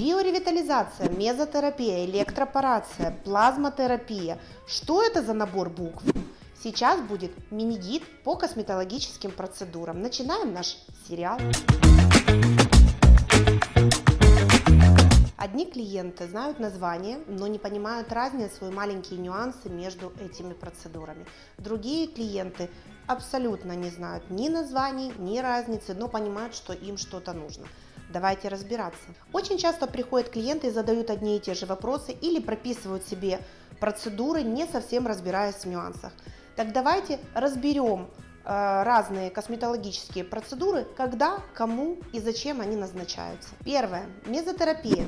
Биоревитализация, мезотерапия, электропорация, плазмотерапия. Что это за набор букв? Сейчас будет мини-гид по косметологическим процедурам. Начинаем наш сериал. Одни клиенты знают название, но не понимают разницу и маленькие нюансы между этими процедурами. Другие клиенты абсолютно не знают ни названий, ни разницы, но понимают, что им что-то нужно. Давайте разбираться. Очень часто приходят клиенты и задают одни и те же вопросы или прописывают себе процедуры, не совсем разбираясь в нюансах. Так давайте разберем э, разные косметологические процедуры, когда, кому и зачем они назначаются. Первое. Мезотерапия.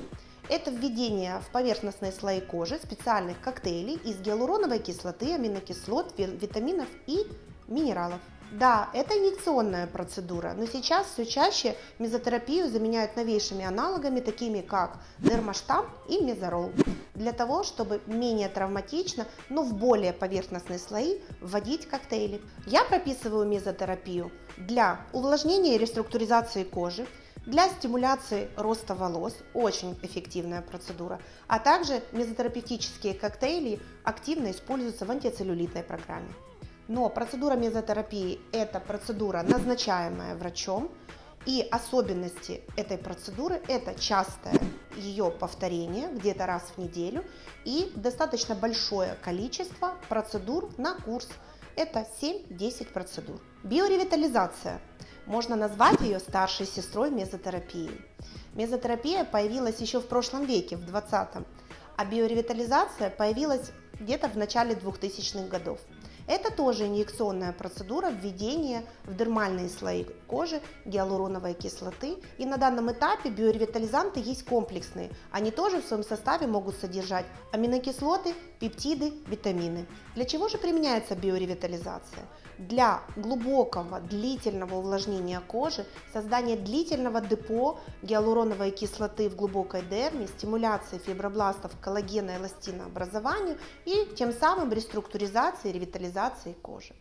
Это введение в поверхностные слои кожи специальных коктейлей из гиалуроновой кислоты, аминокислот, витаминов и минералов. Да, это инъекционная процедура, но сейчас все чаще мезотерапию заменяют новейшими аналогами, такими как дермаштамп и мезорол, для того, чтобы менее травматично, но в более поверхностные слои вводить коктейли. Я прописываю мезотерапию для увлажнения и реструктуризации кожи, для стимуляции роста волос, очень эффективная процедура, а также мезотерапевтические коктейли активно используются в антицеллюлитной программе. Но процедура мезотерапии – это процедура, назначаемая врачом, и особенности этой процедуры – это частое ее повторение, где-то раз в неделю, и достаточно большое количество процедур на курс. Это 7-10 процедур. Биоревитализация. Можно назвать ее старшей сестрой мезотерапии. Мезотерапия появилась еще в прошлом веке, в 20-м, а биоревитализация появилась где-то в начале 2000-х годов. Это тоже инъекционная процедура введения в дермальные слои кожи гиалуроновой кислоты. И на данном этапе биоревитализанты есть комплексные. Они тоже в своем составе могут содержать аминокислоты, пептиды, витамины. Для чего же применяется биоревитализация? Для глубокого, длительного увлажнения кожи, создания длительного депо гиалуроновой кислоты в глубокой дерме, стимуляции фибробластов коллагена и эластинообразованию и тем самым реструктуризации и ревитализации кожи.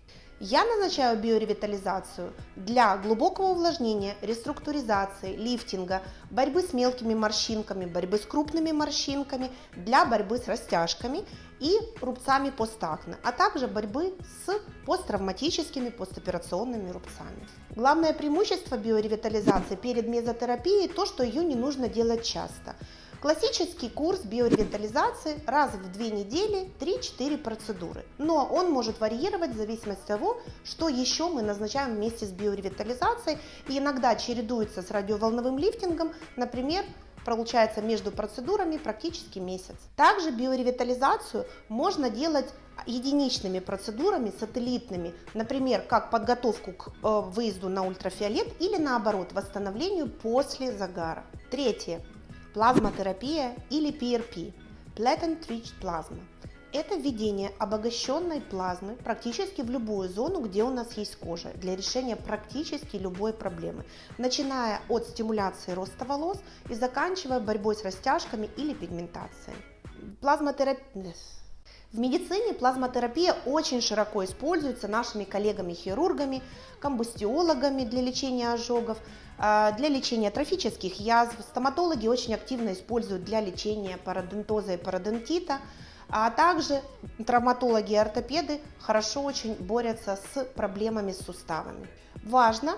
Я назначаю биоревитализацию для глубокого увлажнения, реструктуризации, лифтинга, борьбы с мелкими морщинками, борьбы с крупными морщинками, для борьбы с растяжками и рубцами постакне, а также борьбы с посттравматическими постоперационными рубцами. Главное преимущество биоревитализации перед мезотерапией то, что ее не нужно делать часто. Классический курс биоревитализации раз в две недели 3-4 процедуры. Но он может варьировать в зависимости от того, что еще мы назначаем вместе с биоревитализацией и иногда чередуется с радиоволновым лифтингом, например, получается между процедурами практически месяц. Также биоревитализацию можно делать единичными процедурами, сателлитными, например, как подготовку к э, выезду на ультрафиолет или наоборот, восстановлению после загара. Третье плазмотерапия или PRP – Platinum Rich Plasma. Это введение обогащенной плазмы практически в любую зону, где у нас есть кожа, для решения практически любой проблемы, начиная от стимуляции роста волос и заканчивая борьбой с растяжками или пигментацией. Плазмотерапия в медицине плазмотерапия очень широко используется нашими коллегами-хирургами, комбустиологами для лечения ожогов, а, для лечения трофических язв. Стоматологи очень активно используют для лечения пародонтоза и пародонтита, а также травматологи и ортопеды хорошо очень борются с проблемами с суставами. Важно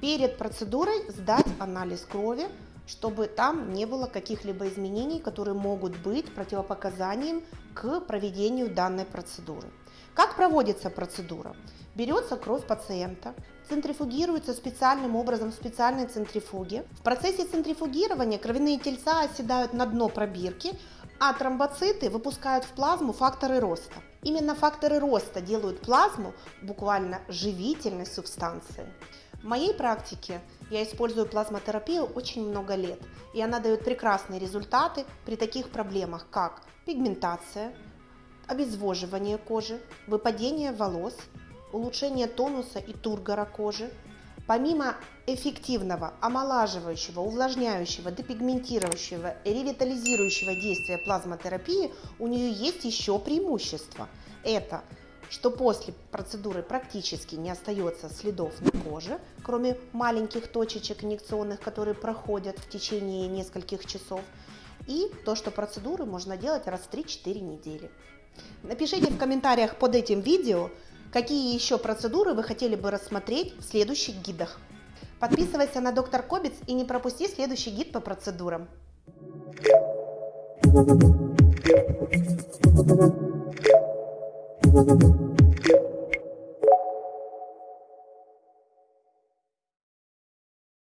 перед процедурой сдать анализ крови, чтобы там не было каких-либо изменений, которые могут быть противопоказанием к проведению данной процедуры. Как проводится процедура? Берется кровь пациента, центрифугируется специальным образом в специальной центрифуге. В процессе центрифугирования кровяные тельца оседают на дно пробирки, а тромбоциты выпускают в плазму факторы роста. Именно факторы роста делают плазму буквально живительной субстанцией. В моей практике я использую плазмотерапию очень много лет, и она дает прекрасные результаты при таких проблемах, как пигментация, обезвоживание кожи, выпадение волос, улучшение тонуса и тургора кожи. Помимо эффективного, омолаживающего, увлажняющего, депигментирующего и ревитализирующего действия плазмотерапии, у нее есть еще преимущество. Это что после процедуры практически не остается следов на коже, кроме маленьких точечек инъекционных, которые проходят в течение нескольких часов, и то, что процедуры можно делать раз в 3-4 недели. Напишите в комментариях под этим видео, какие еще процедуры вы хотели бы рассмотреть в следующих гидах. Подписывайся на доктор Кобец и не пропусти следующий гид по процедурам. Thank you. Thank you.